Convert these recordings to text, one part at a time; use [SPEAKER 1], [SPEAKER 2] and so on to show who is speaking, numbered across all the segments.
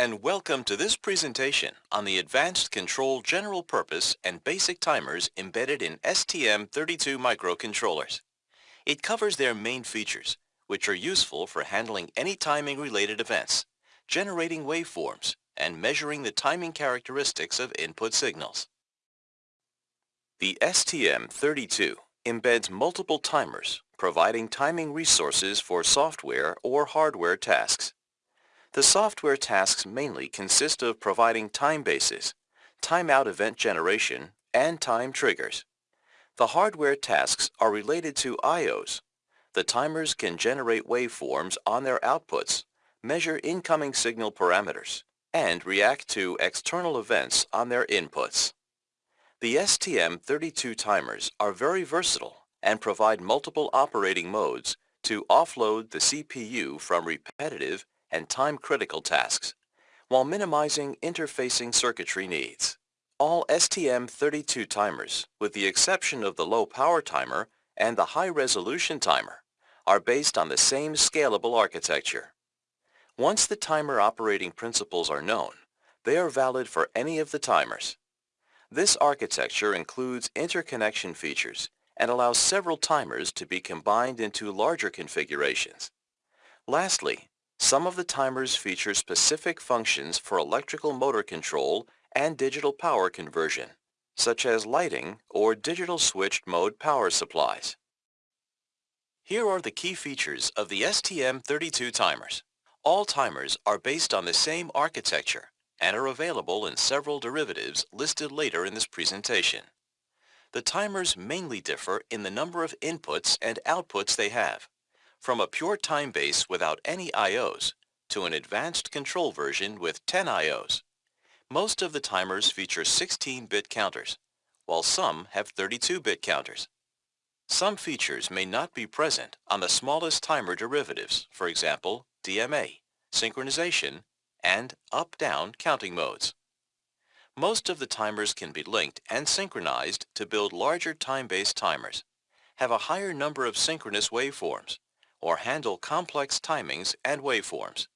[SPEAKER 1] and welcome to this presentation on the Advanced Control General Purpose and Basic Timers embedded in STM32 microcontrollers. It covers their main features, which are useful for handling any timing-related events, generating waveforms, and measuring the timing characteristics of input signals. The STM32 embeds multiple timers, providing timing resources for software or hardware tasks. The software tasks mainly consist of providing time bases, timeout event generation, and time triggers. The hardware tasks are related to I.O.s. The timers can generate waveforms on their outputs, measure incoming signal parameters, and react to external events on their inputs. The STM32 timers are very versatile and provide multiple operating modes to offload the CPU from repetitive and time-critical tasks, while minimizing interfacing circuitry needs. All STM32 timers, with the exception of the low-power timer and the high-resolution timer, are based on the same scalable architecture. Once the timer operating principles are known, they are valid for any of the timers. This architecture includes interconnection features and allows several timers to be combined into larger configurations. Lastly, some of the timers feature specific functions for electrical motor control and digital power conversion, such as lighting or digital switched mode power supplies. Here are the key features of the STM32 timers. All timers are based on the same architecture and are available in several derivatives listed later in this presentation. The timers mainly differ in the number of inputs and outputs they have from a pure time base without any I.O.s to an advanced control version with 10 I.O.s. Most of the timers feature 16-bit counters, while some have 32-bit counters. Some features may not be present on the smallest timer derivatives, for example, DMA, synchronization, and up-down counting modes. Most of the timers can be linked and synchronized to build larger time-based timers, have a higher number of synchronous waveforms, or handle complex timings and waveforms.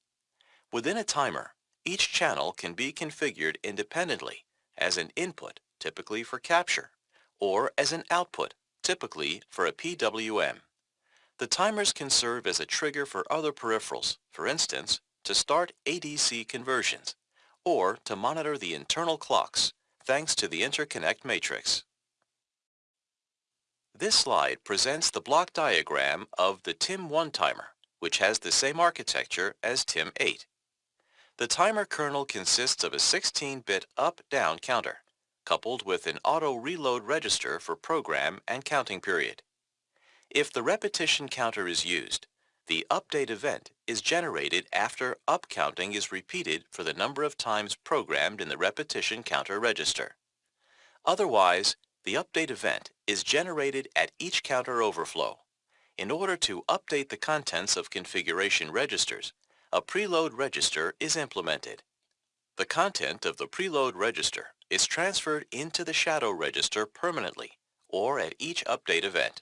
[SPEAKER 1] Within a timer, each channel can be configured independently as an input, typically for capture, or as an output, typically for a PWM. The timers can serve as a trigger for other peripherals, for instance, to start ADC conversions, or to monitor the internal clocks, thanks to the interconnect matrix. This slide presents the block diagram of the TIM1 timer, which has the same architecture as TIM8. The timer kernel consists of a 16-bit up-down counter, coupled with an auto-reload register for program and counting period. If the repetition counter is used, the update event is generated after up counting is repeated for the number of times programmed in the repetition counter register. Otherwise, the update event is generated at each counter overflow. In order to update the contents of configuration registers, a preload register is implemented. The content of the preload register is transferred into the shadow register permanently or at each update event.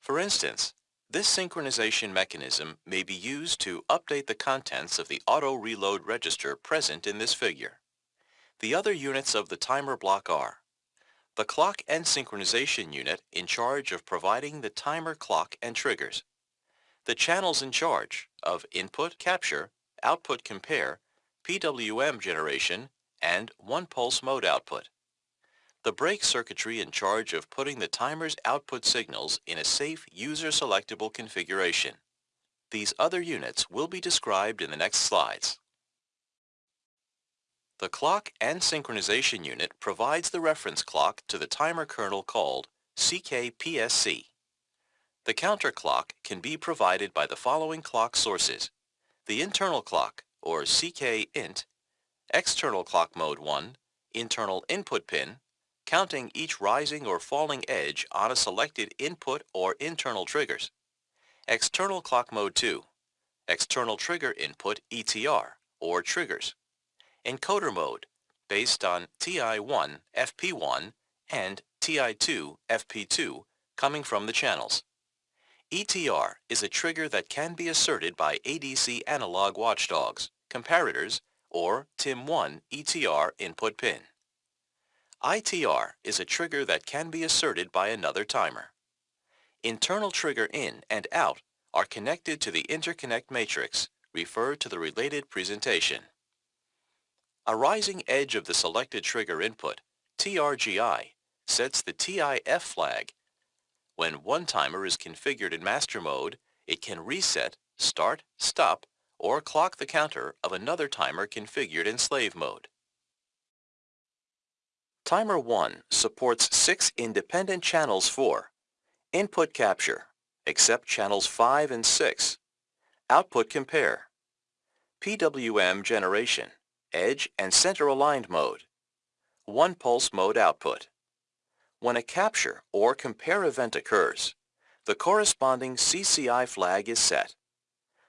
[SPEAKER 1] For instance, this synchronization mechanism may be used to update the contents of the auto reload register present in this figure. The other units of the timer block are the clock and synchronization unit in charge of providing the timer clock and triggers. The channels in charge of input capture, output compare, PWM generation, and one-pulse mode output. The brake circuitry in charge of putting the timer's output signals in a safe user-selectable configuration. These other units will be described in the next slides. The clock and synchronization unit provides the reference clock to the timer kernel called CKPSC. The counter clock can be provided by the following clock sources. The internal clock, or CK-int, external clock mode 1, internal input pin, counting each rising or falling edge on a selected input or internal triggers. External clock mode 2, external trigger input ETR, or triggers encoder mode based on TI1 FP1 and TI2 FP2 coming from the channels. ETR is a trigger that can be asserted by ADC analog watchdogs, comparators, or TIM1 ETR input pin. ITR is a trigger that can be asserted by another timer. Internal trigger in and out are connected to the interconnect matrix, refer to the related presentation. A rising edge of the selected trigger input, TRGI, sets the TIF flag. When one timer is configured in master mode, it can reset, start, stop, or clock the counter of another timer configured in slave mode. Timer 1 supports six independent channels for input capture, except channels 5 and 6, output compare, PWM generation, edge and center aligned mode, one pulse mode output. When a capture or compare event occurs, the corresponding CCI flag is set.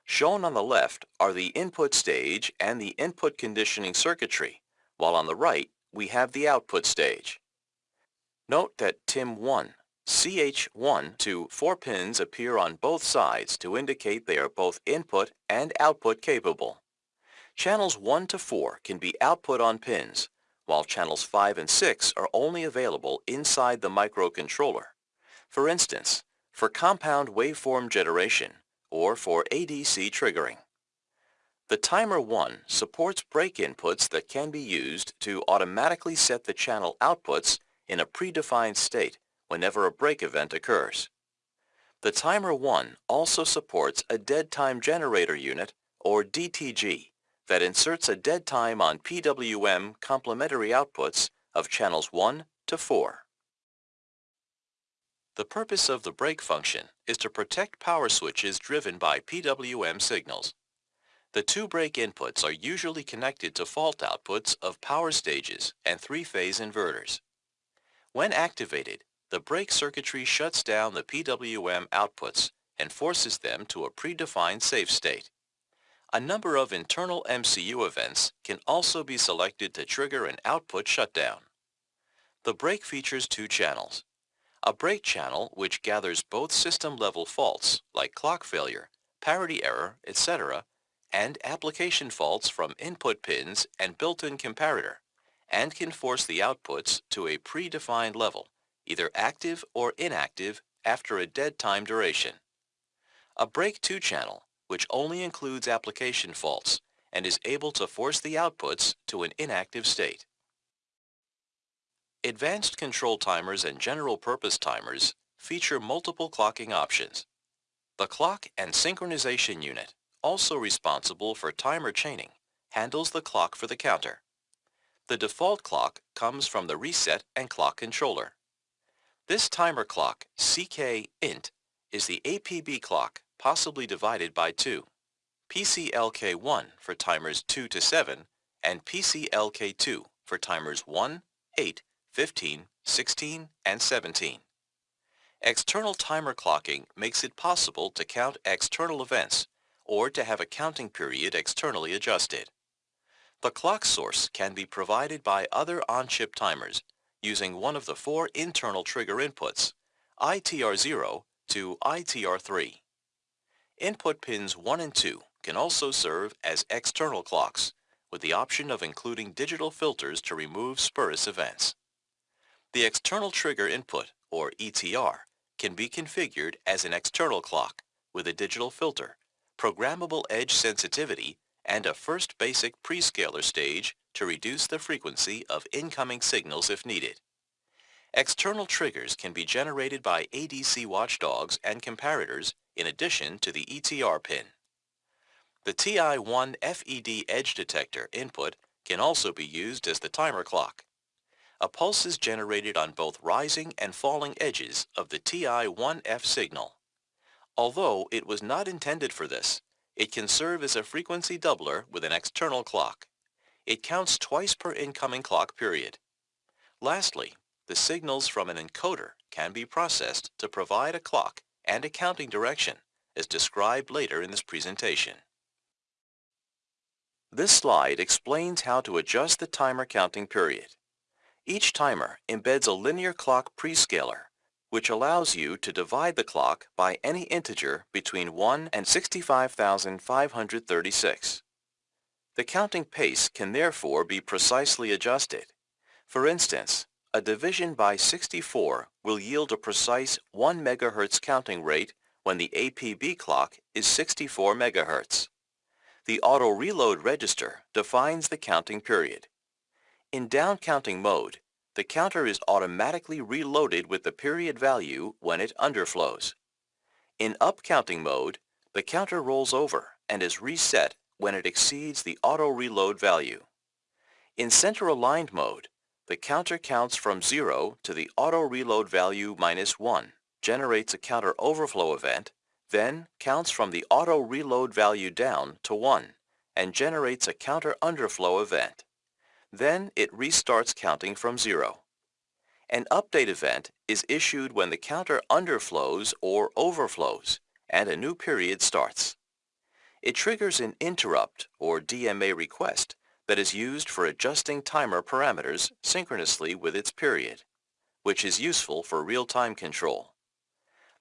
[SPEAKER 1] Shown on the left are the input stage and the input conditioning circuitry, while on the right we have the output stage. Note that TIM1, CH1 to 4 pins appear on both sides to indicate they are both input and output capable. Channels 1 to 4 can be output on pins, while channels 5 and 6 are only available inside the microcontroller. For instance, for compound waveform generation or for ADC triggering. The Timer 1 supports break inputs that can be used to automatically set the channel outputs in a predefined state whenever a break event occurs. The Timer 1 also supports a dead time generator unit, or DTG, that inserts a dead time on PWM complementary outputs of channels 1 to 4. The purpose of the break function is to protect power switches driven by PWM signals. The two break inputs are usually connected to fault outputs of power stages and three-phase inverters. When activated, the break circuitry shuts down the PWM outputs and forces them to a predefined safe state. A number of internal MCU events can also be selected to trigger an output shutdown. The break features two channels. A break channel which gathers both system-level faults like clock failure, parity error, etc and application faults from input pins and built-in comparator, and can force the outputs to a predefined level, either active or inactive after a dead time duration. A break 2 channel, which only includes application faults and is able to force the outputs to an inactive state. Advanced control timers and general purpose timers feature multiple clocking options. The clock and synchronization unit also responsible for timer chaining, handles the clock for the counter. The default clock comes from the reset and clock controller. This timer clock, CK-INT, is the APB clock possibly divided by 2. PCLK1 for timers 2 to 7 and PCLK2 for timers 1, 8, 15, 16, and 17. External timer clocking makes it possible to count external events or to have a counting period externally adjusted. The clock source can be provided by other on-chip timers using one of the four internal trigger inputs, ITR0 to ITR3. Input pins 1 and 2 can also serve as external clocks with the option of including digital filters to remove spurious events. The external trigger input, or ETR, can be configured as an external clock with a digital filter programmable edge sensitivity, and a first basic prescaler stage to reduce the frequency of incoming signals if needed. External triggers can be generated by ADC watchdogs and comparators in addition to the ETR pin. The TI-1 FED edge detector input can also be used as the timer clock. A pulse is generated on both rising and falling edges of the TI-1F signal. Although it was not intended for this, it can serve as a frequency doubler with an external clock. It counts twice per incoming clock period. Lastly, the signals from an encoder can be processed to provide a clock and accounting direction, as described later in this presentation. This slide explains how to adjust the timer counting period. Each timer embeds a linear clock prescaler which allows you to divide the clock by any integer between 1 and 65,536. The counting pace can therefore be precisely adjusted. For instance, a division by 64 will yield a precise 1 MHz counting rate when the APB clock is 64 MHz. The auto reload register defines the counting period. In down counting mode, the counter is automatically reloaded with the period value when it underflows. In up counting mode, the counter rolls over and is reset when it exceeds the auto reload value. In center aligned mode, the counter counts from 0 to the auto reload value minus 1, generates a counter overflow event, then counts from the auto reload value down to 1 and generates a counter underflow event. Then it restarts counting from 0. An update event is issued when the counter underflows or overflows and a new period starts. It triggers an interrupt or DMA request that is used for adjusting timer parameters synchronously with its period, which is useful for real-time control.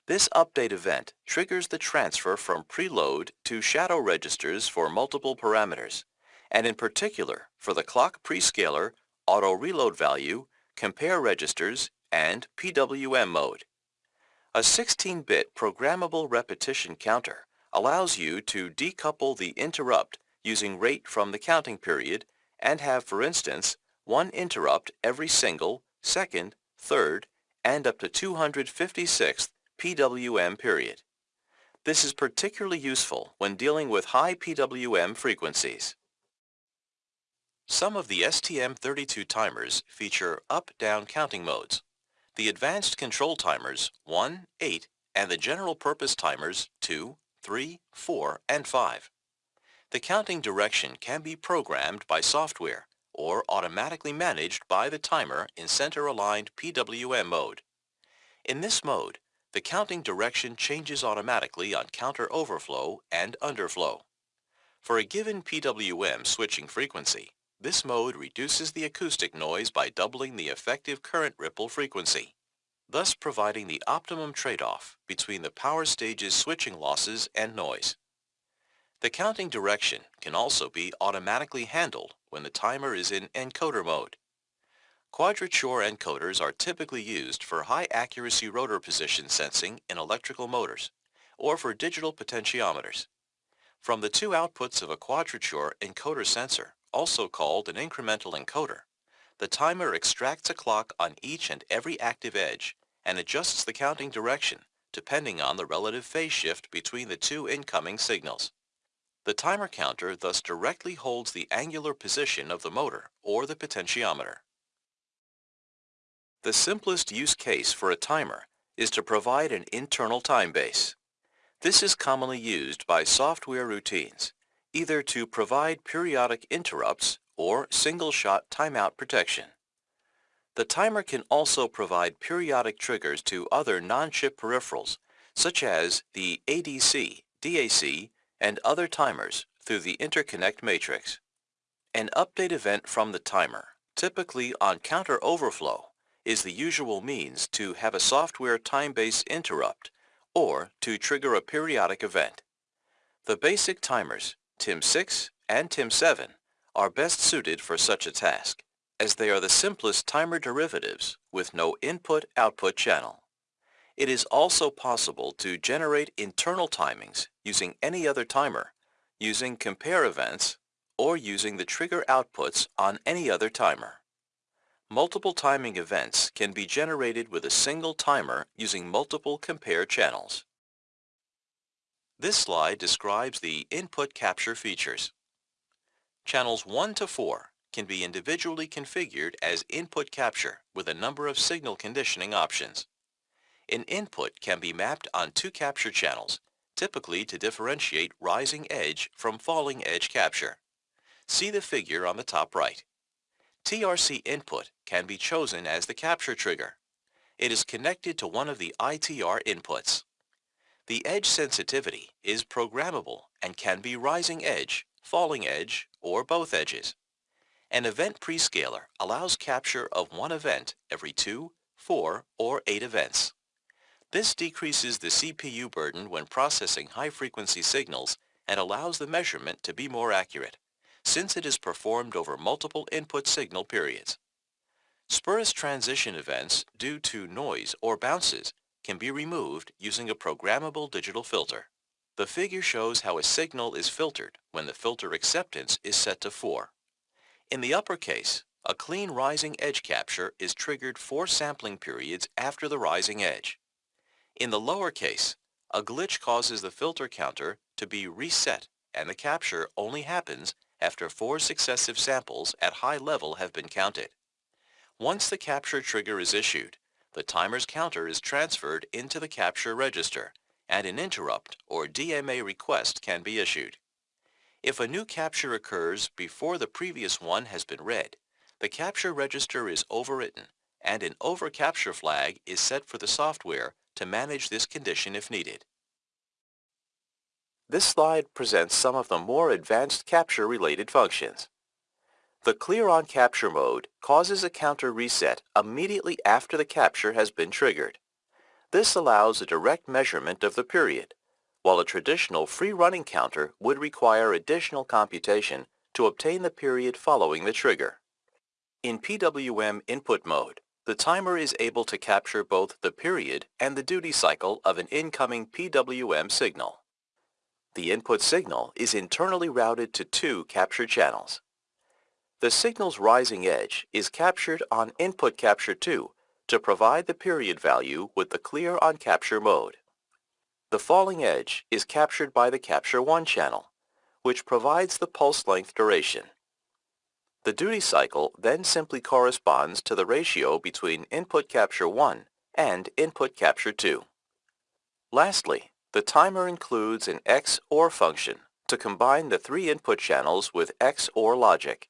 [SPEAKER 1] This update event triggers the transfer from preload to shadow registers for multiple parameters, and in particular for the clock prescaler, auto reload value, compare registers, and PWM mode. A 16-bit programmable repetition counter allows you to decouple the interrupt using rate from the counting period and have, for instance, one interrupt every single, second, third, and up to 256th PWM period. This is particularly useful when dealing with high PWM frequencies. Some of the STM32 timers feature up-down counting modes. The advanced control timers 1, 8, and the general purpose timers 2, 3, 4, and 5. The counting direction can be programmed by software or automatically managed by the timer in center-aligned PWM mode. In this mode, the counting direction changes automatically on counter overflow and underflow. For a given PWM switching frequency, this mode reduces the acoustic noise by doubling the effective current ripple frequency, thus providing the optimum trade-off between the power stage's switching losses and noise. The counting direction can also be automatically handled when the timer is in encoder mode. Quadrature encoders are typically used for high-accuracy rotor position sensing in electrical motors or for digital potentiometers. From the two outputs of a quadrature encoder sensor, also called an incremental encoder, the timer extracts a clock on each and every active edge and adjusts the counting direction depending on the relative phase shift between the two incoming signals. The timer counter thus directly holds the angular position of the motor or the potentiometer. The simplest use case for a timer is to provide an internal time base. This is commonly used by software routines, either to provide periodic interrupts or single-shot timeout protection. The timer can also provide periodic triggers to other non-chip peripherals, such as the ADC, DAC, and other timers through the interconnect matrix. An update event from the timer, typically on counter overflow, is the usual means to have a software time-based interrupt or to trigger a periodic event. The basic timers, TIM6 and TIM7, are best suited for such a task, as they are the simplest timer derivatives with no input-output channel. It is also possible to generate internal timings using any other timer, using compare events, or using the trigger outputs on any other timer. Multiple timing events can be generated with a single timer using multiple compare channels. This slide describes the input capture features. Channels 1 to 4 can be individually configured as input capture with a number of signal conditioning options. An input can be mapped on two capture channels, typically to differentiate rising edge from falling edge capture. See the figure on the top right. TRC input can be chosen as the capture trigger. It is connected to one of the ITR inputs. The edge sensitivity is programmable and can be rising edge, falling edge, or both edges. An event prescaler allows capture of one event every two, four, or eight events. This decreases the CPU burden when processing high-frequency signals and allows the measurement to be more accurate. since it is performed over multiple input signal periods. Spurious transition events due to noise or bounces can be removed using a programmable digital filter. The figure shows how a signal is filtered when the filter acceptance is set to 4. In the upper case, a clean rising edge capture is triggered four sampling periods after the rising edge. In the lower case, a glitch causes the filter counter to be reset and the capture only happens after four successive samples at high level have been counted. Once the capture trigger is issued, the timer's counter is transferred into the capture register and an interrupt or DMA request can be issued. If a new capture occurs before the previous one has been read, the capture register is overwritten and an overcapture flag is set for the software to manage this condition if needed. This slide presents some of the more advanced capture-related functions. The clear on capture mode causes a counter reset immediately after the capture has been triggered. This allows a direct measurement of the period, while a traditional free-running counter would require additional computation to obtain the period following the trigger. In PWM input mode, the timer is able to capture both the period and the duty cycle of an incoming PWM signal. The input signal is internally routed to two capture channels. The signal's rising edge is captured on input capture 2 to provide the period value with the clear on capture mode. The falling edge is captured by the capture 1 channel, which provides the pulse length duration. The duty cycle then simply corresponds to the ratio between input capture 1 and input capture 2. Lastly, the timer includes an XOR function to combine the three input channels with XOR logic.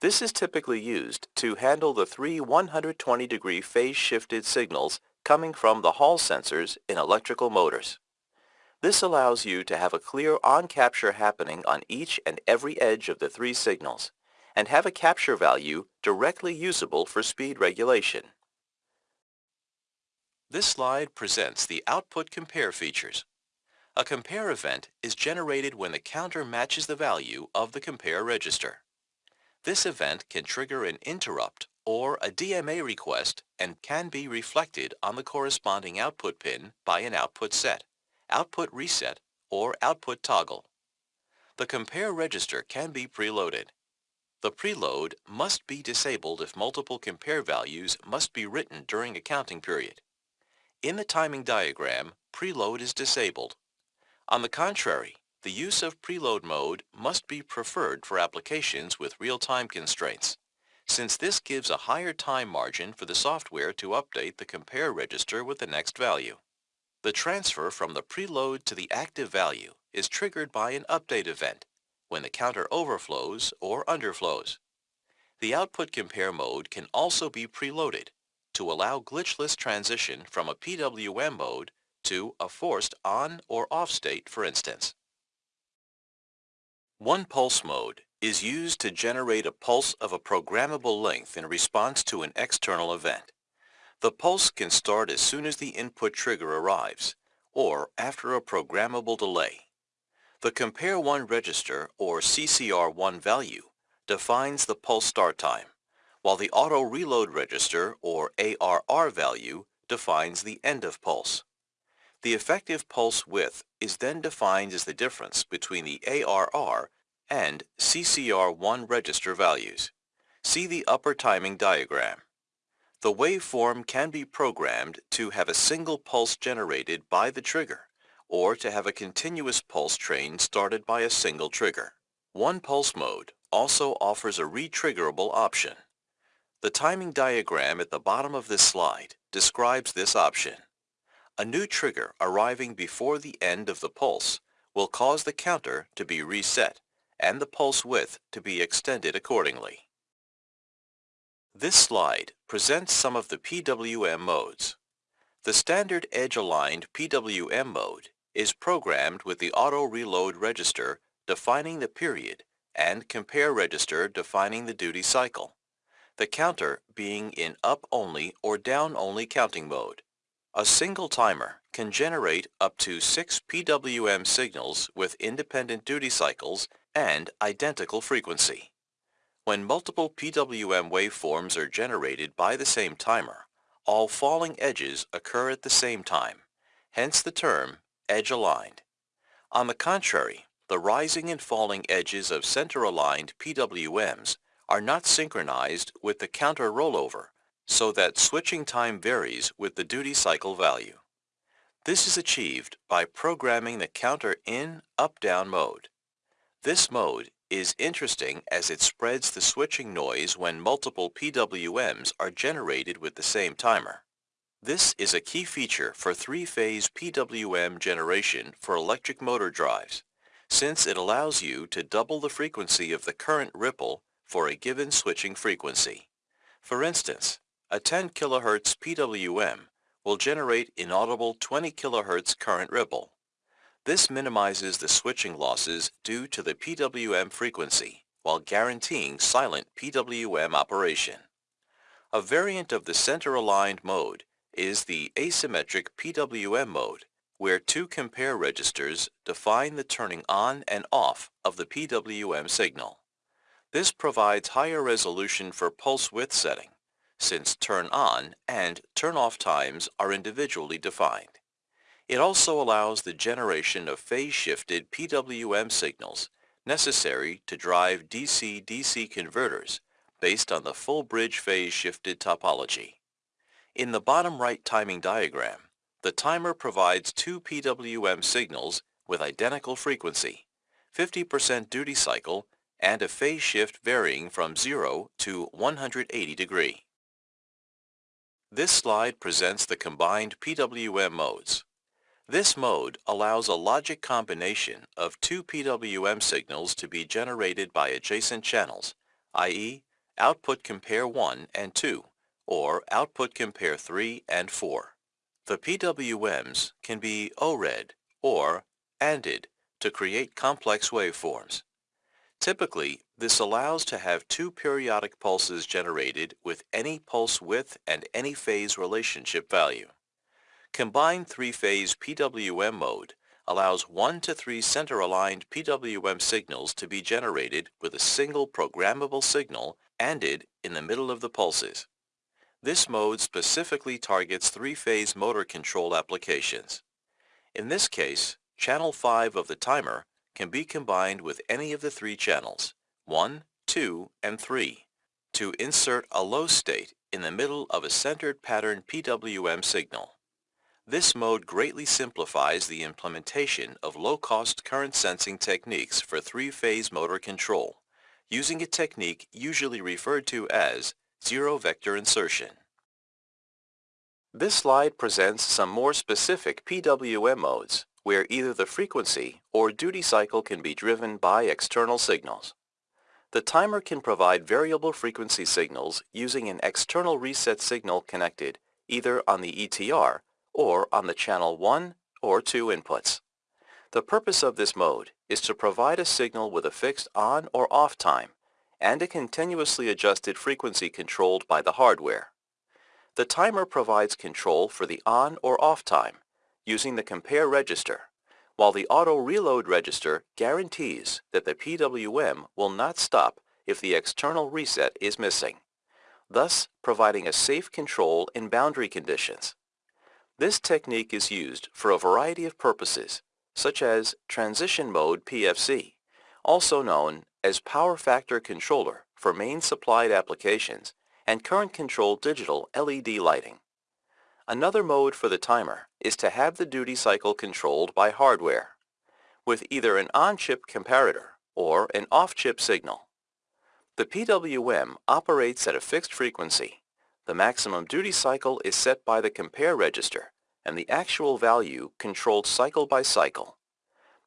[SPEAKER 1] This is typically used to handle the three 120 degree phase shifted signals coming from the Hall sensors in electrical motors. This allows you to have a clear on capture happening on each and every edge of the three signals and have a capture value directly usable for speed regulation. This slide presents the output compare features. A compare event is generated when the counter matches the value of the compare register. This event can trigger an interrupt or a DMA request and can be reflected on the corresponding output pin by an output set, output reset, or output toggle. The compare register can be preloaded. The preload must be disabled if multiple compare values must be written during a counting period. In the timing diagram, preload is disabled. On the contrary, the use of preload mode must be preferred for applications with real-time constraints, since this gives a higher time margin for the software to update the compare register with the next value. The transfer from the preload to the active value is triggered by an update event when the counter overflows or underflows. The output compare mode can also be preloaded to allow glitchless transition from a PWM mode to a forced on or off state for instance. One pulse mode is used to generate a pulse of a programmable length in response to an external event. The pulse can start as soon as the input trigger arrives or after a programmable delay. The Compare 1 register, or CCR1 value, defines the pulse start time, while the Auto Reload register, or ARR value, defines the end of pulse. The effective pulse width is then defined as the difference between the ARR and CCR1 register values. See the upper timing diagram. The waveform can be programmed to have a single pulse generated by the trigger or to have a continuous pulse train started by a single trigger. One pulse mode also offers a retriggerable option. The timing diagram at the bottom of this slide describes this option. A new trigger arriving before the end of the pulse will cause the counter to be reset and the pulse width to be extended accordingly. This slide presents some of the PWM modes. The standard edge-aligned PWM mode is programmed with the auto reload register defining the period and compare register defining the duty cycle, the counter being in up-only or down-only counting mode. A single timer can generate up to six PWM signals with independent duty cycles and identical frequency. When multiple PWM waveforms are generated by the same timer, all falling edges occur at the same time, hence the term edge-aligned. On the contrary, the rising and falling edges of center-aligned PWMs are not synchronized with the counter rollover so that switching time varies with the duty cycle value. This is achieved by programming the counter in up-down mode. This mode is interesting as it spreads the switching noise when multiple PWMs are generated with the same timer. This is a key feature for three-phase PWM generation for electric motor drives, since it allows you to double the frequency of the current ripple for a given switching frequency. For instance, a 10 kHz PWM will generate inaudible 20 kHz current ripple. This minimizes the switching losses due to the PWM frequency while guaranteeing silent PWM operation. A variant of the center-aligned mode is the asymmetric PWM mode, where two compare registers define the turning on and off of the PWM signal. This provides higher resolution for pulse width setting, since turn on and turn off times are individually defined. It also allows the generation of phase-shifted PWM signals necessary to drive DC-DC converters based on the full bridge phase-shifted topology. In the bottom right timing diagram, the timer provides two PWM signals with identical frequency, 50% duty cycle, and a phase shift varying from 0 to 180 degree. This slide presents the combined PWM modes. This mode allows a logic combination of two PWM signals to be generated by adjacent channels, i.e. output compare 1 and 2, or output compare 3 and 4. The PWMs can be ORed or ANDed to create complex waveforms. Typically, this allows to have two periodic pulses generated with any pulse width and any phase relationship value. Combined three-phase PWM mode allows one to three center-aligned PWM signals to be generated with a single programmable signal ANDed in the middle of the pulses. This mode specifically targets three-phase motor control applications. In this case, channel 5 of the timer can be combined with any of the three channels, 1, 2, and 3, to insert a low state in the middle of a centered pattern PWM signal. This mode greatly simplifies the implementation of low-cost current sensing techniques for three-phase motor control, using a technique usually referred to as zero-vector insertion. This slide presents some more specific PWM modes where either the frequency or duty cycle can be driven by external signals. The timer can provide variable frequency signals using an external reset signal connected either on the ETR or on the channel 1 or 2 inputs. The purpose of this mode is to provide a signal with a fixed on or off time and a continuously adjusted frequency controlled by the hardware. The timer provides control for the on or off time using the compare register, while the auto reload register guarantees that the PWM will not stop if the external reset is missing, thus providing a safe control in boundary conditions. This technique is used for a variety of purposes, such as transition mode PFC, also known as power factor controller for main supplied applications, and current control digital LED lighting. Another mode for the timer is to have the duty cycle controlled by hardware, with either an on-chip comparator or an off-chip signal. The PWM operates at a fixed frequency. The maximum duty cycle is set by the compare register and the actual value controlled cycle by cycle.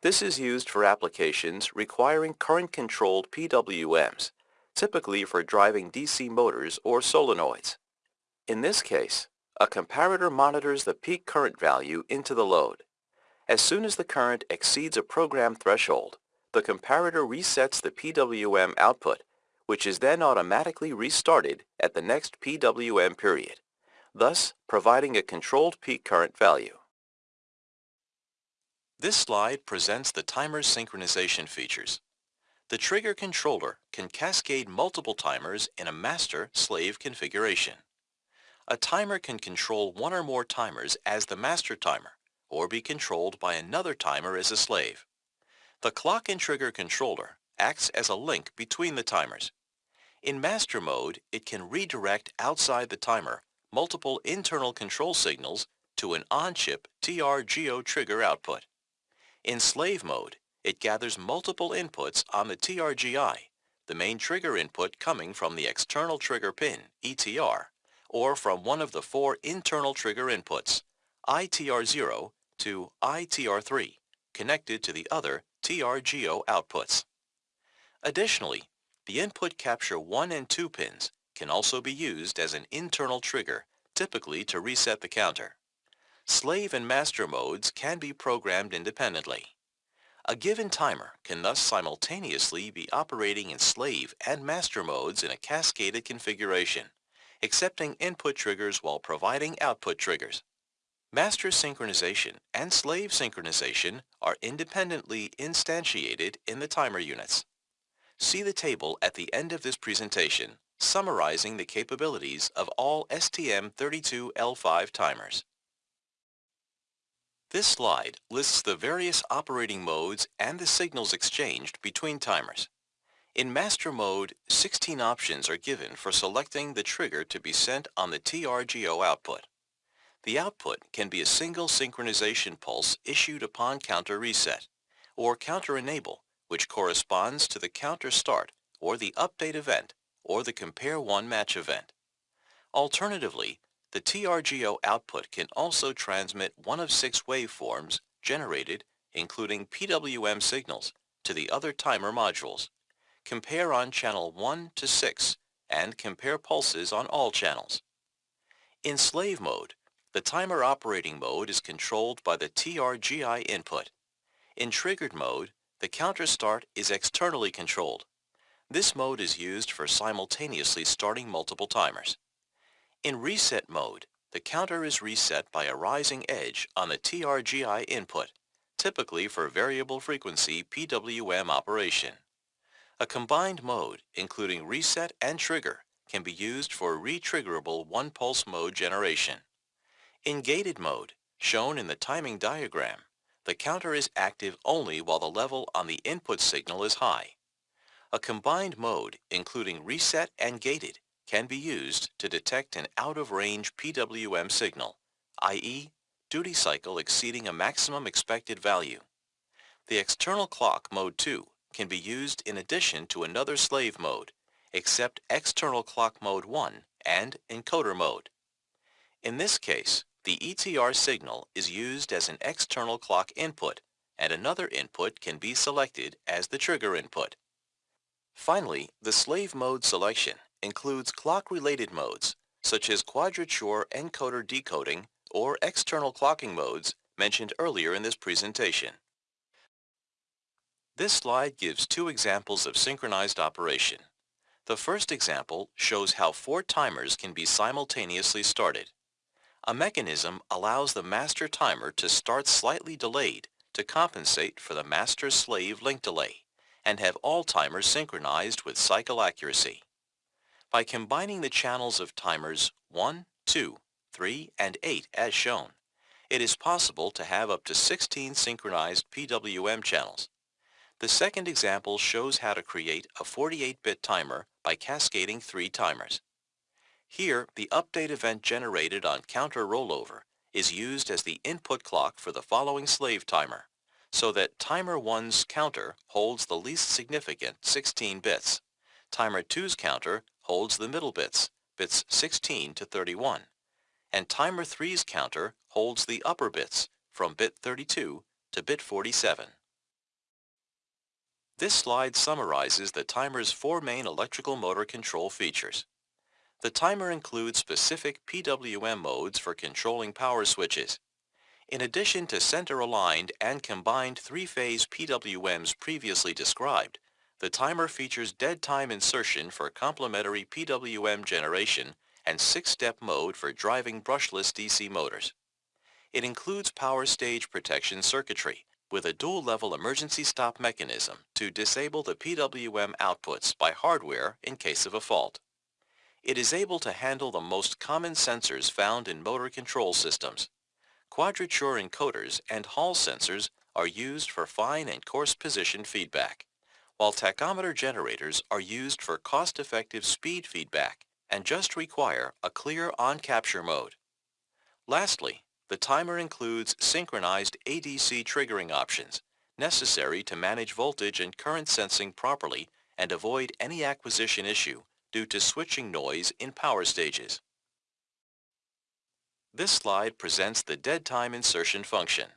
[SPEAKER 1] This is used for applications requiring current-controlled PWMs, typically for driving DC motors or solenoids. In this case, a comparator monitors the peak current value into the load. As soon as the current exceeds a program threshold, the comparator resets the PWM output, which is then automatically restarted at the next PWM period, thus providing a controlled peak current value. This slide presents the timer's synchronization features. The trigger controller can cascade multiple timers in a master-slave configuration. A timer can control one or more timers as the master timer or be controlled by another timer as a slave. The clock and trigger controller acts as a link between the timers. In master mode, it can redirect outside the timer multiple internal control signals to an on-chip TRGO trigger output. In slave mode, it gathers multiple inputs on the TRGI, the main trigger input coming from the external trigger pin, ETR, or from one of the four internal trigger inputs, ITR0 to ITR3, connected to the other TRGO outputs. Additionally, the input capture 1 and 2 pins can also be used as an internal trigger, typically to reset the counter. Slave and master modes can be programmed independently. A given timer can thus simultaneously be operating in slave and master modes in a cascaded configuration, accepting input triggers while providing output triggers. Master synchronization and slave synchronization are independently instantiated in the timer units. See the table at the end of this presentation summarizing the capabilities of all STM32L5 timers. This slide lists the various operating modes and the signals exchanged between timers. In master mode, 16 options are given for selecting the trigger to be sent on the TRGO output. The output can be a single synchronization pulse issued upon counter reset, or counter enable, which corresponds to the counter start or the update event or the compare one match event. Alternatively, the TRGO output can also transmit one of six waveforms generated, including PWM signals, to the other timer modules. Compare on channel 1 to 6 and compare pulses on all channels. In slave mode, the timer operating mode is controlled by the TRGI input. In triggered mode, the counter start is externally controlled. This mode is used for simultaneously starting multiple timers. In reset mode, the counter is reset by a rising edge on the TRGI input, typically for variable frequency PWM operation. A combined mode, including reset and trigger, can be used for retriggerable one-pulse mode generation. In gated mode, shown in the timing diagram, the counter is active only while the level on the input signal is high. A combined mode, including reset and gated, can be used to detect an out-of-range PWM signal, i.e., duty cycle exceeding a maximum expected value. The external clock mode 2 can be used in addition to another slave mode, except external clock mode 1 and encoder mode. In this case, the ETR signal is used as an external clock input, and another input can be selected as the trigger input. Finally, the slave mode selection includes clock-related modes, such as quadrature encoder decoding or external clocking modes mentioned earlier in this presentation. This slide gives two examples of synchronized operation. The first example shows how four timers can be simultaneously started. A mechanism allows the master timer to start slightly delayed to compensate for the master-slave link delay and have all timers synchronized with cycle accuracy. By combining the channels of timers 1, 2, 3, and 8 as shown, it is possible to have up to 16 synchronized PWM channels. The second example shows how to create a 48-bit timer by cascading three timers. Here, the update event generated on counter rollover is used as the input clock for the following slave timer, so that timer 1's counter holds the least significant 16 bits. Timer 2's counter holds the middle bits, bits 16 to 31, and timer 3's counter holds the upper bits from bit 32 to bit 47. This slide summarizes the timer's four main electrical motor control features. The timer includes specific PWM modes for controlling power switches. In addition to center-aligned and combined three-phase PWMs previously described, the timer features dead time insertion for complementary PWM generation and six-step mode for driving brushless DC motors. It includes power stage protection circuitry, with a dual-level emergency stop mechanism to disable the PWM outputs by hardware in case of a fault. It is able to handle the most common sensors found in motor control systems. Quadrature encoders and Hall sensors are used for fine and coarse position feedback, while tachometer generators are used for cost-effective speed feedback and just require a clear on-capture mode. Lastly, the timer includes synchronized ADC triggering options necessary to manage voltage and current sensing properly and avoid any acquisition issue due to switching noise in power stages. This slide presents the dead time insertion function.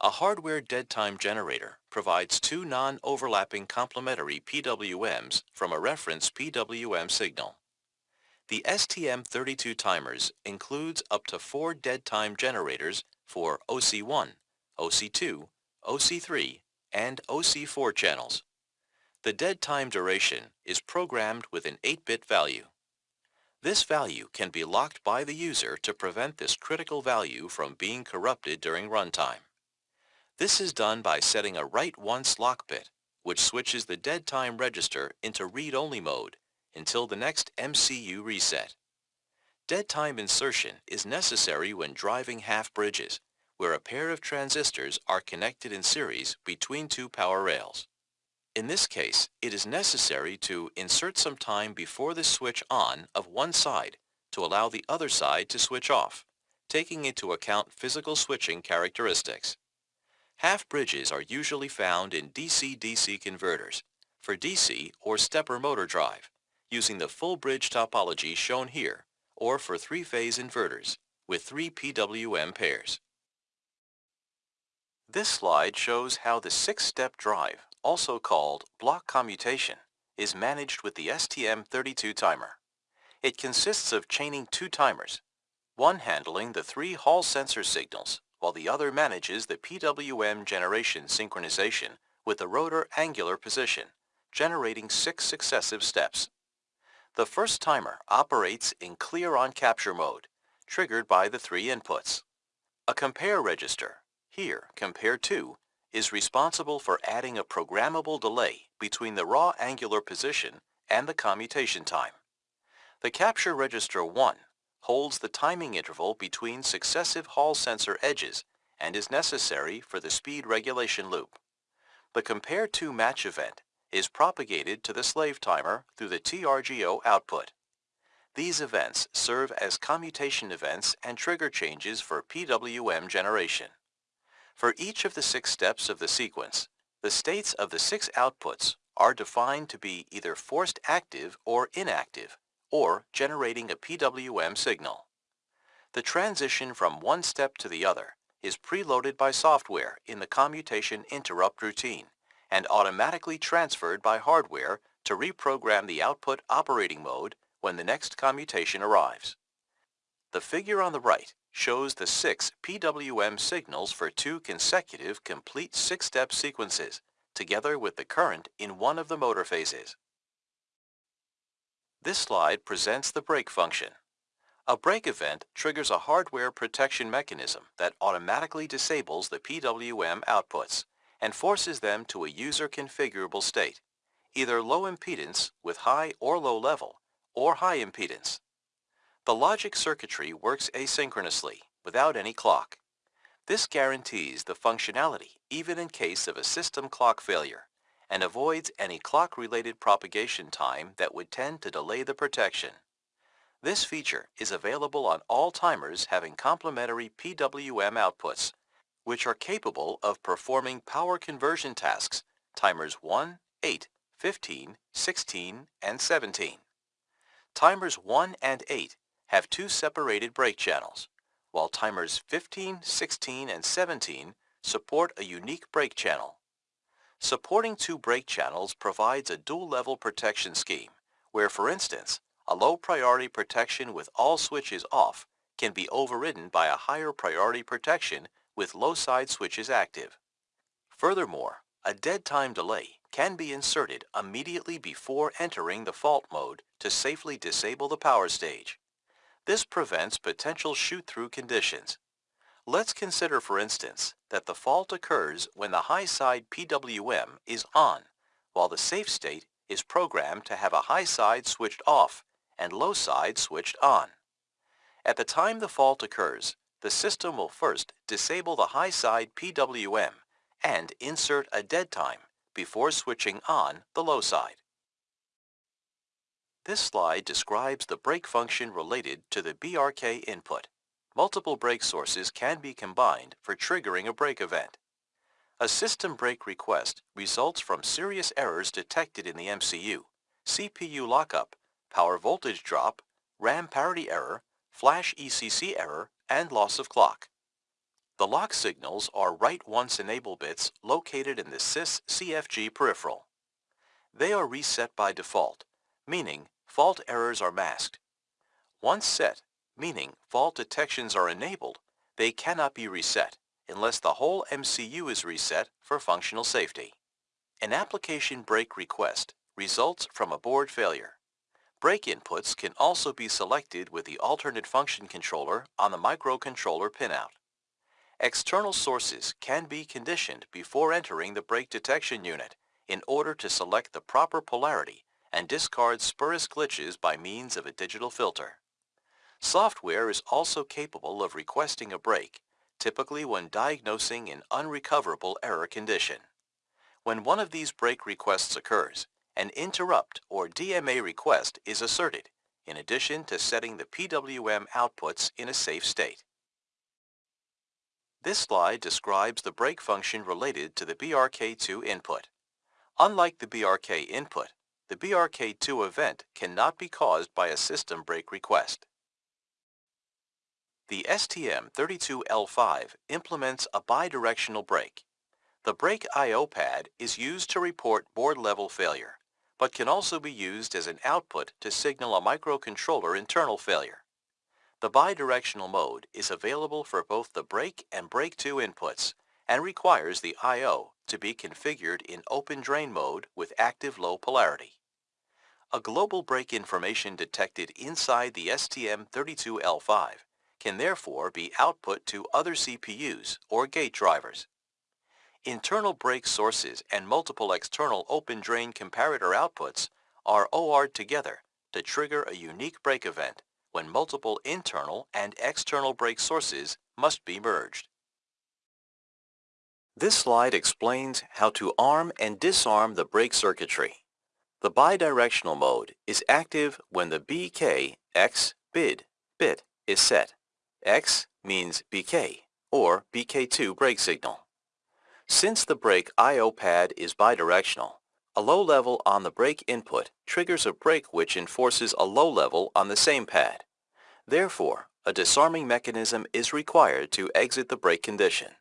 [SPEAKER 1] A hardware dead time generator provides two non-overlapping complementary PWMs from a reference PWM signal. The STM32 timers includes up to four dead time generators for OC1, OC2, OC3, and OC4 channels. The dead time duration is programmed with an 8-bit value. This value can be locked by the user to prevent this critical value from being corrupted during runtime. This is done by setting a write once lock bit, which switches the dead time register into read-only mode until the next MCU reset. Dead time insertion is necessary when driving half bridges, where a pair of transistors are connected in series between two power rails. In this case, it is necessary to insert some time before the switch on of one side to allow the other side to switch off, taking into account physical switching characteristics. Half bridges are usually found in DC-DC converters for DC or stepper motor drive using the full bridge topology shown here or for three-phase inverters with three PWM pairs. This slide shows how the six-step drive also called block commutation, is managed with the STM32 timer. It consists of chaining two timers, one handling the three Hall sensor signals, while the other manages the PWM generation synchronization with the rotor angular position, generating six successive steps. The first timer operates in clear on capture mode, triggered by the three inputs. A compare register, here compare 2, is responsible for adding a programmable delay between the raw angular position and the commutation time. The capture register 1 holds the timing interval between successive Hall sensor edges and is necessary for the speed regulation loop. The compare to match event is propagated to the slave timer through the TRGO output. These events serve as commutation events and trigger changes for PWM generation. For each of the six steps of the sequence, the states of the six outputs are defined to be either forced active or inactive, or generating a PWM signal. The transition from one step to the other is preloaded by software in the commutation interrupt routine and automatically transferred by hardware to reprogram the output operating mode when the next commutation arrives. The figure on the right shows the six PWM signals for two consecutive complete six-step sequences, together with the current in one of the motor phases. This slide presents the break function. A break event triggers a hardware protection mechanism that automatically disables the PWM outputs and forces them to a user configurable state, either low impedance with high or low level, or high impedance. The logic circuitry works asynchronously, without any clock. This guarantees the functionality even in case of a system clock failure and avoids any clock-related propagation time that would tend to delay the protection. This feature is available on all timers having complementary PWM outputs, which are capable of performing power conversion tasks, timers 1, 8, 15, 16, and 17. Timers 1 and 8 have two separated break channels, while timers 15, 16, and 17 support a unique break channel. Supporting two break channels provides a dual-level protection scheme, where, for instance, a low priority protection with all switches off can be overridden by a higher priority protection with low side switches active. Furthermore, a dead time delay can be inserted immediately before entering the fault mode to safely disable the power stage. This prevents potential shoot-through conditions. Let's consider, for instance, that the fault occurs when the high side PWM is on, while the safe state is programmed to have a high side switched off and low side switched on. At the time the fault occurs, the system will first disable the high side PWM and insert a dead time before switching on the low side. This slide describes the break function related to the BRK input. Multiple break sources can be combined for triggering a break event. A system break request results from serious errors detected in the MCU, CPU lockup, power voltage drop, RAM parity error, flash ECC error, and loss of clock. The lock signals are write once enable bits located in the sys CFG peripheral. They are reset by default, meaning fault errors are masked. Once set, meaning fault detections are enabled, they cannot be reset unless the whole MCU is reset for functional safety. An application break request results from a board failure. Break inputs can also be selected with the alternate function controller on the microcontroller pinout. External sources can be conditioned before entering the break detection unit in order to select the proper polarity and discard spurious glitches by means of a digital filter. Software is also capable of requesting a break, typically when diagnosing an unrecoverable error condition. When one of these break requests occurs, an interrupt or DMA request is asserted, in addition to setting the PWM outputs in a safe state. This slide describes the break function related to the BRK2 input. Unlike the BRK input, the BRK2 event cannot be caused by a system break request. The STM32L5 implements a bidirectional break. The break I.O. pad is used to report board-level failure, but can also be used as an output to signal a microcontroller internal failure. The bidirectional mode is available for both the break and break 2 inputs and requires the I.O. to be configured in open drain mode with active low polarity. A global break information detected inside the STM32L5 can therefore be output to other CPUs or gate drivers. Internal break sources and multiple external open drain comparator outputs are OR'd together to trigger a unique break event when multiple internal and external break sources must be merged. This slide explains how to arm and disarm the break circuitry. The bidirectional mode is active when the BK X bid bit is set. X means BK or BK2 break signal. Since the break I.O. pad is bidirectional, a low level on the break input triggers a break which enforces a low level on the same pad. Therefore, a disarming mechanism is required to exit the break condition.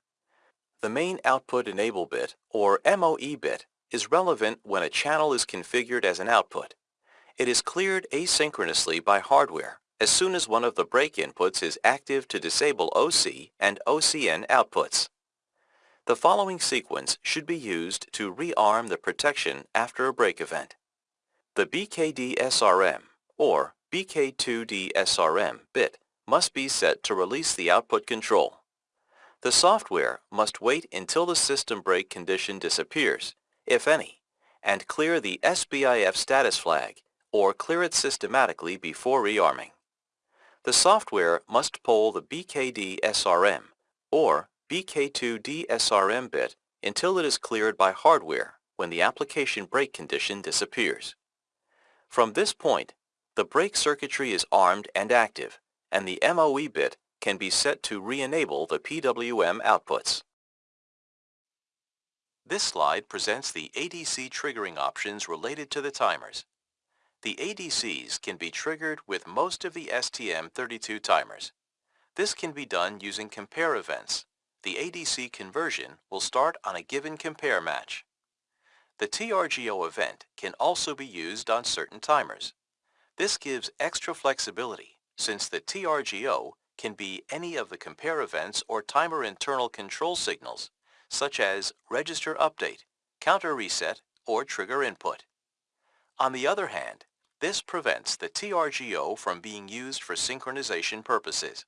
[SPEAKER 1] The main output enable bit, or MOE bit, is relevant when a channel is configured as an output. It is cleared asynchronously by hardware as soon as one of the break inputs is active to disable OC and OCN outputs. The following sequence should be used to rearm the protection after a break event. The BKD SRM or BK2D SRM bit must be set to release the output control. The software must wait until the system break condition disappears if any, and clear the SBIF status flag or clear it systematically before rearming. The software must poll the BKD SRM or BK2D SRM bit until it is cleared by hardware when the application break condition disappears. From this point, the break circuitry is armed and active, and the MOE bit can be set to re-enable the PWM outputs. This slide presents the ADC triggering options related to the timers. The ADCs can be triggered with most of the STM32 timers. This can be done using compare events. The ADC conversion will start on a given compare match. The TRGO event can also be used on certain timers. This gives extra flexibility since the TRGO can be any of the compare events or timer internal control signals such as register update, counter reset, or trigger input. On the other hand, this prevents the TRGO from being used for synchronization purposes.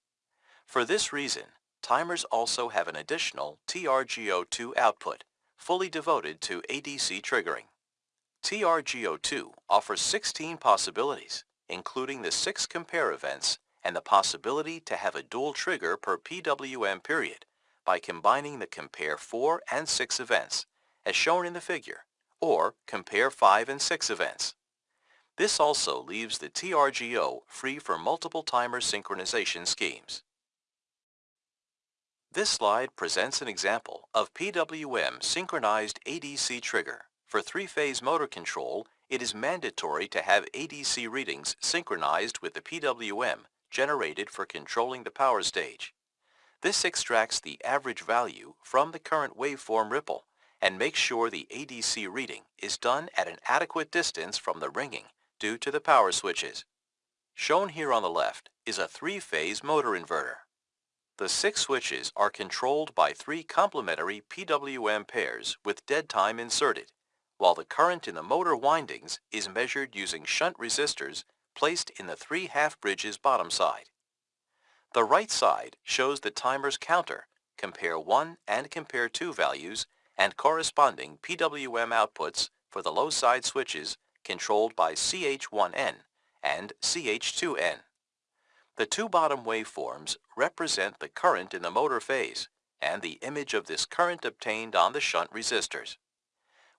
[SPEAKER 1] For this reason, timers also have an additional TRGO2 output, fully devoted to ADC triggering. TRGO2 offers 16 possibilities, including the six compare events and the possibility to have a dual trigger per PWM period by combining the compare 4 and 6 events, as shown in the figure, or compare 5 and 6 events. This also leaves the TRGO free for multiple timer synchronization schemes. This slide presents an example of PWM synchronized ADC trigger. For three-phase motor control, it is mandatory to have ADC readings synchronized with the PWM generated for controlling the power stage. This extracts the average value from the current waveform ripple and makes sure the ADC reading is done at an adequate distance from the ringing due to the power switches. Shown here on the left is a three-phase motor inverter. The six switches are controlled by three complementary PWM pairs with dead time inserted, while the current in the motor windings is measured using shunt resistors placed in the three half-bridges bottom side. The right side shows the timer's counter, compare 1 and compare 2 values, and corresponding PWM outputs for the low side switches controlled by CH1N and CH2N. The two bottom waveforms represent the current in the motor phase and the image of this current obtained on the shunt resistors.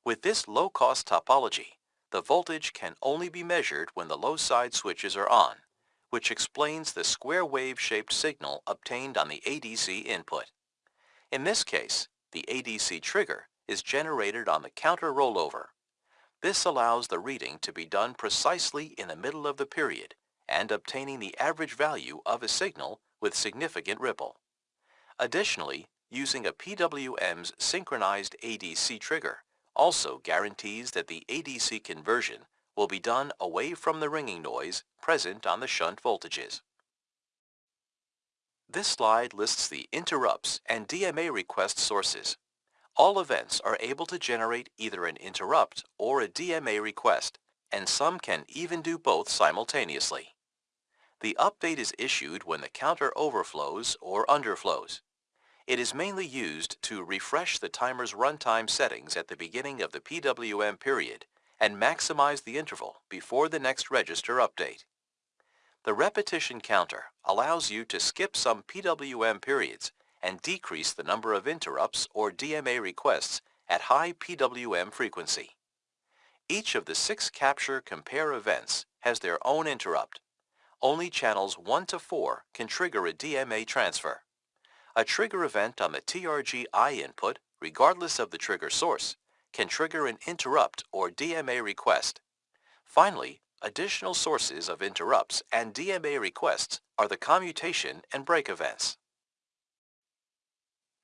[SPEAKER 1] With this low-cost topology, the voltage can only be measured when the low side switches are on, which explains the square wave-shaped signal obtained on the ADC input. In this case, the ADC trigger is generated on the counter rollover this allows the reading to be done precisely in the middle of the period and obtaining the average value of a signal with significant ripple. Additionally, using a PWM's synchronized ADC trigger also guarantees that the ADC conversion will be done away from the ringing noise present on the shunt voltages. This slide lists the interrupts and DMA request sources. All events are able to generate either an interrupt or a DMA request, and some can even do both simultaneously. The update is issued when the counter overflows or underflows. It is mainly used to refresh the timer's runtime settings at the beginning of the PWM period and maximize the interval before the next register update. The repetition counter allows you to skip some PWM periods and decrease the number of interrupts or DMA requests at high PWM frequency. Each of the six capture compare events has their own interrupt. Only channels 1 to 4 can trigger a DMA transfer. A trigger event on the TRG-I input, regardless of the trigger source, can trigger an interrupt or DMA request. Finally, additional sources of interrupts and DMA requests are the commutation and break events.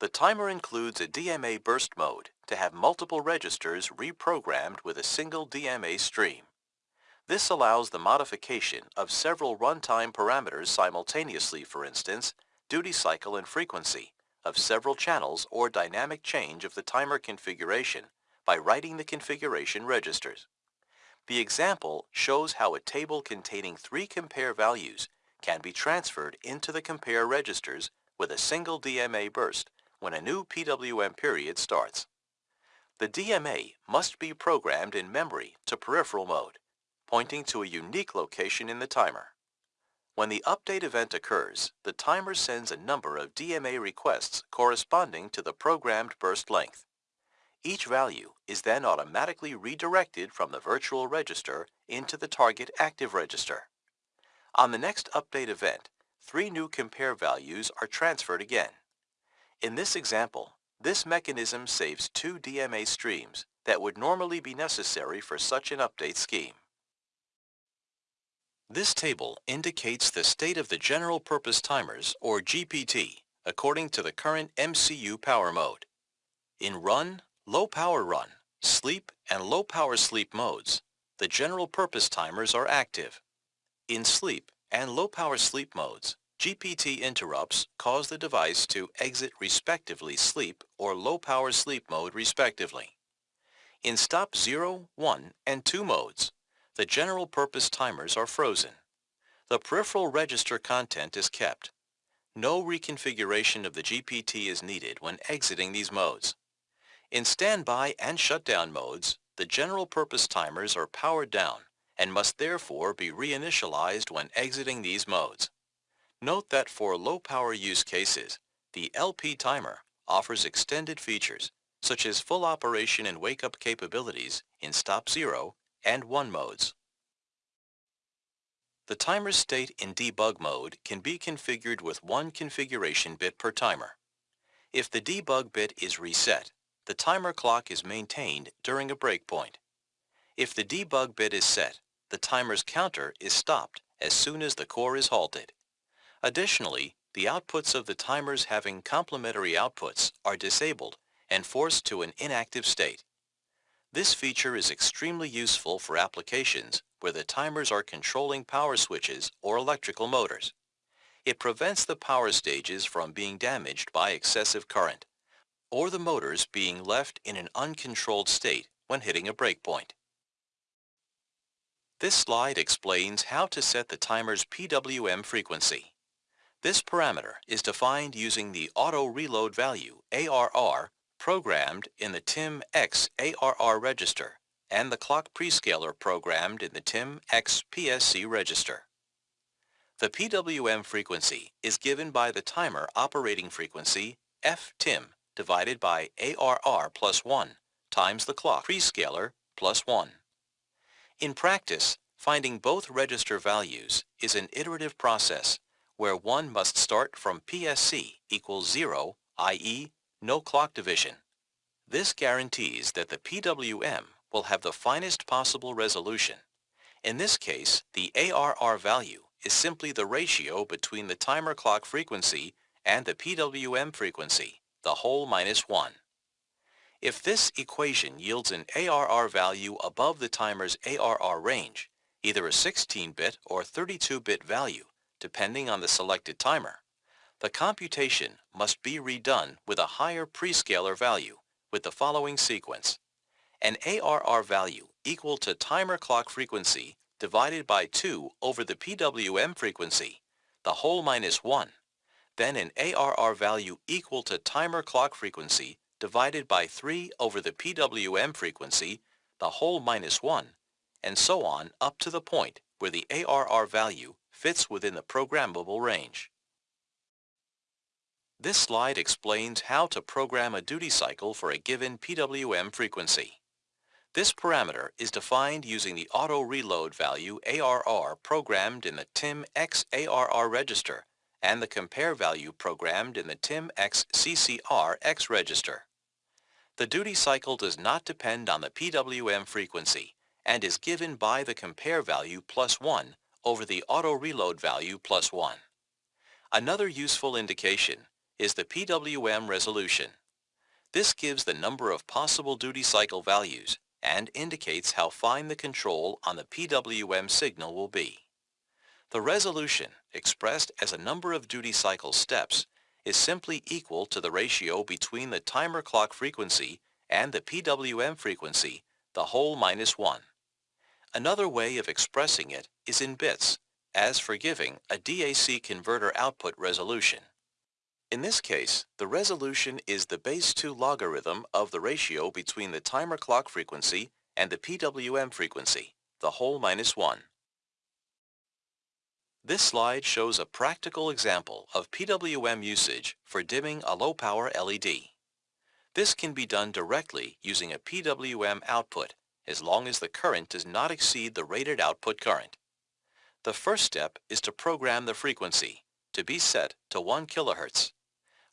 [SPEAKER 1] The timer includes a DMA burst mode to have multiple registers reprogrammed with a single DMA stream. This allows the modification of several runtime parameters simultaneously, for instance, duty cycle and frequency of several channels or dynamic change of the timer configuration by writing the configuration registers. The example shows how a table containing three compare values can be transferred into the compare registers with a single DMA burst when a new PWM period starts. The DMA must be programmed in memory to peripheral mode, pointing to a unique location in the timer. When the update event occurs, the timer sends a number of DMA requests corresponding to the programmed burst length. Each value is then automatically redirected from the virtual register into the target active register. On the next update event, three new compare values are transferred again. In this example, this mechanism saves two DMA streams that would normally be necessary for such an update scheme. This table indicates the state of the general purpose timers, or GPT, according to the current MCU power mode. In run, low power run, sleep, and low power sleep modes, the general purpose timers are active. In sleep and low power sleep modes, GPT interrupts cause the device to exit respectively sleep or low power sleep mode respectively. In stop 0, 1, and 2 modes, the general purpose timers are frozen. The peripheral register content is kept. No reconfiguration of the GPT is needed when exiting these modes. In standby and shutdown modes, the general purpose timers are powered down and must therefore be reinitialized when exiting these modes. Note that for low power use cases, the LP timer offers extended features such as full operation and wake-up capabilities in stop 0 and 1 modes. The timer's state in debug mode can be configured with one configuration bit per timer. If the debug bit is reset, the timer clock is maintained during a breakpoint. If the debug bit is set, the timer's counter is stopped as soon as the core is halted. Additionally, the outputs of the timers having complementary outputs are disabled and forced to an inactive state. This feature is extremely useful for applications where the timers are controlling power switches or electrical motors. It prevents the power stages from being damaged by excessive current or the motors being left in an uncontrolled state when hitting a breakpoint. This slide explains how to set the timer's PWM frequency. This parameter is defined using the auto reload value, ARR, programmed in the TIM-X ARR register and the clock prescaler programmed in the TIM-X PSC register. The PWM frequency is given by the timer operating frequency FTIM divided by ARR plus 1 times the clock prescaler plus 1. In practice, finding both register values is an iterative process where one must start from PSC equals 0, i.e. no clock division. This guarantees that the PWM will have the finest possible resolution. In this case, the ARR value is simply the ratio between the timer clock frequency and the PWM frequency the whole minus 1. If this equation yields an ARR value above the timer's ARR range, either a 16-bit or 32-bit value, depending on the selected timer, the computation must be redone with a higher prescaler value with the following sequence. An ARR value equal to timer clock frequency divided by 2 over the PWM frequency, the whole minus 1, then an ARR value equal to timer clock frequency divided by 3 over the PWM frequency, the whole minus 1, and so on up to the point where the ARR value fits within the programmable range. This slide explains how to program a duty cycle for a given PWM frequency. This parameter is defined using the auto reload value ARR programmed in the TIM XARR register and the compare value programmed in the TIM-X CCR X register. The duty cycle does not depend on the PWM frequency and is given by the compare value plus 1 over the auto reload value plus 1. Another useful indication is the PWM resolution. This gives the number of possible duty cycle values and indicates how fine the control on the PWM signal will be. The resolution, expressed as a number of duty cycle steps, is simply equal to the ratio between the timer clock frequency and the PWM frequency, the whole minus 1. Another way of expressing it is in bits, as for giving a DAC converter output resolution. In this case, the resolution is the base 2 logarithm of the ratio between the timer clock frequency and the PWM frequency, the whole minus 1. This slide shows a practical example of PWM usage for dimming a low-power LED. This can be done directly using a PWM output as long as the current does not exceed the rated output current. The first step is to program the frequency to be set to 1 kHz.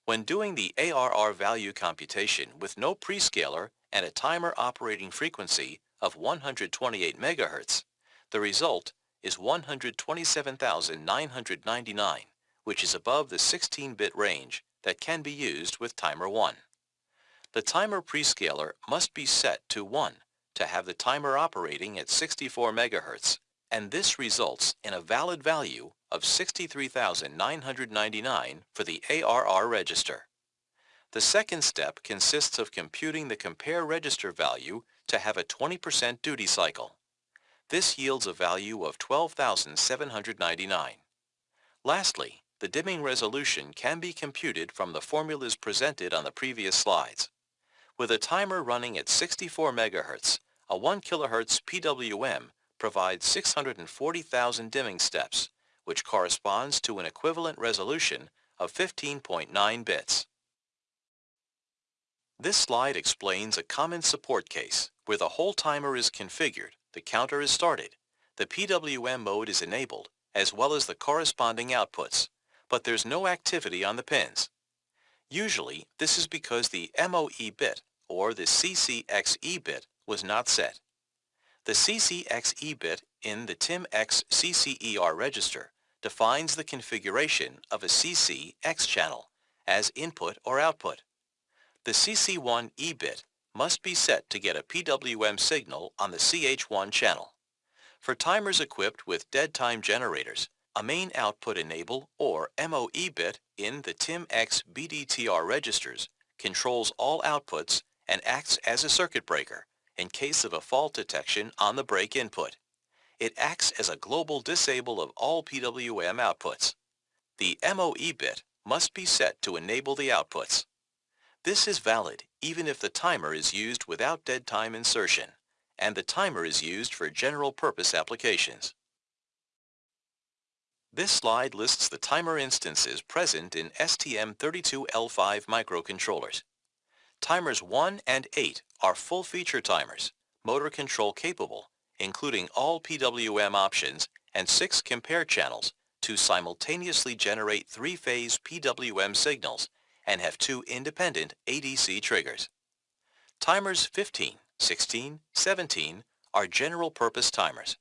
[SPEAKER 1] When doing the ARR value computation with no prescaler and a timer operating frequency of 128 MHz, the result is 127,999, which is above the 16-bit range that can be used with timer 1. The timer prescaler must be set to 1 to have the timer operating at 64 MHz, and this results in a valid value of 63,999 for the ARR register. The second step consists of computing the compare register value to have a 20% duty cycle. This yields a value of 12,799. Lastly, the dimming resolution can be computed from the formulas presented on the previous slides. With a timer running at 64 MHz, a 1 kHz PWM provides 640,000 dimming steps, which corresponds to an equivalent resolution of 15.9 bits. This slide explains a common support case where the whole timer is configured, the counter is started, the PWM mode is enabled, as well as the corresponding outputs, but there's no activity on the pins. Usually, this is because the MOE bit, or the CCXE bit, was not set. The CCXE bit in the TIMX CCER register defines the configuration of a CCX channel as input or output. The CC1E bit must be set to get a PWM signal on the CH1 channel. For timers equipped with dead time generators, a main output enable or MOE bit in the TIMX BDTR registers controls all outputs and acts as a circuit breaker in case of a fault detection on the break input. It acts as a global disable of all PWM outputs. The MOE bit must be set to enable the outputs. This is valid even if the timer is used without dead time insertion and the timer is used for general purpose applications. This slide lists the timer instances present in STM32L5 microcontrollers. Timers 1 and 8 are full-feature timers, motor control capable, including all PWM options and six compare channels to simultaneously generate three-phase PWM signals and have two independent ADC triggers. Timers 15, 16, 17 are general-purpose timers.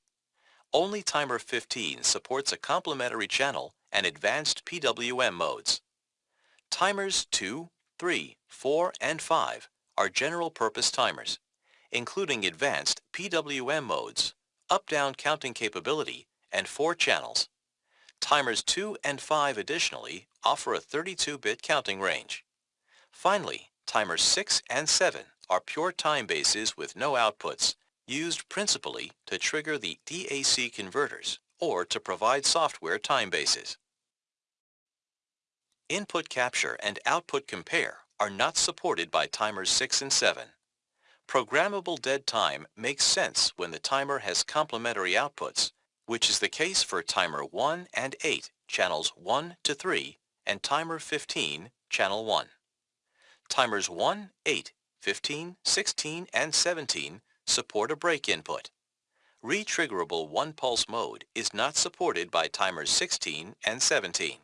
[SPEAKER 1] Only timer 15 supports a complementary channel and advanced PWM modes. Timers 2, 3, 4, and 5 are general-purpose timers, including advanced PWM modes, up-down counting capability, and four channels. Timers 2 and 5 additionally offer a 32-bit counting range. Finally, timers 6 and 7 are pure time bases with no outputs, used principally to trigger the DAC converters or to provide software time bases. Input capture and output compare are not supported by timers 6 and 7. Programmable dead time makes sense when the timer has complementary outputs, which is the case for timer 1 and 8, channels 1 to 3, and timer 15, channel 1. Timers 1, 8, 15, 16, and 17 support a break input. Retriggerable one-pulse mode is not supported by timers 16 and 17.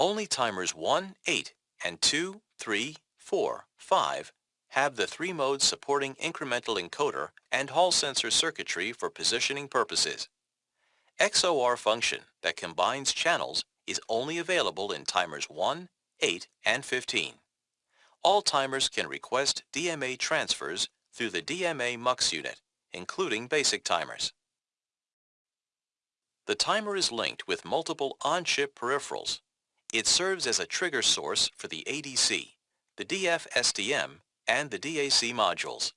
[SPEAKER 1] Only timers 1, 8, and 2, 3, 4, 5 have the three modes supporting incremental encoder and Hall sensor circuitry for positioning purposes. XOR function that combines channels is only available in timers 1, 8, and 15. All timers can request DMA transfers through the DMA MUX unit, including basic timers. The timer is linked with multiple on-chip peripherals. It serves as a trigger source for the ADC, the DFSDM, and the DAC modules.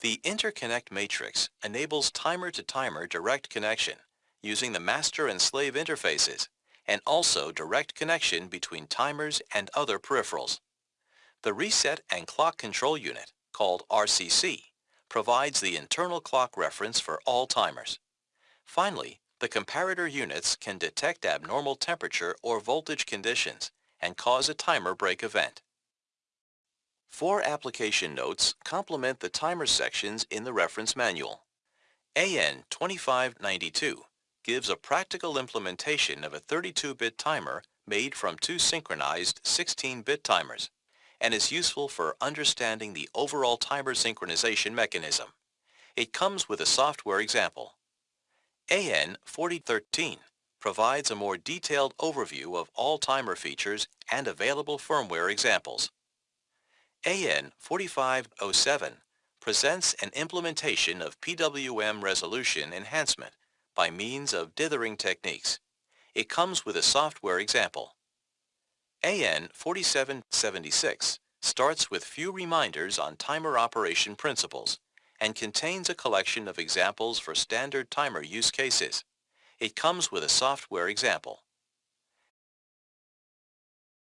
[SPEAKER 1] The interconnect matrix enables timer-to-timer -timer direct connection using the master and slave interfaces and also direct connection between timers and other peripherals. The Reset and Clock Control Unit, called RCC, provides the internal clock reference for all timers. Finally, the comparator units can detect abnormal temperature or voltage conditions and cause a timer break event. Four application notes complement the timer sections in the reference manual. AN 2592 gives a practical implementation of a 32-bit timer made from two synchronized 16-bit timers and is useful for understanding the overall timer synchronization mechanism. It comes with a software example. AN 4013 provides a more detailed overview of all timer features and available firmware examples. AN 4507 presents an implementation of PWM resolution enhancement by means of dithering techniques. It comes with a software example. AN 4776 starts with few reminders on timer operation principles and contains a collection of examples for standard timer use cases. It comes with a software example.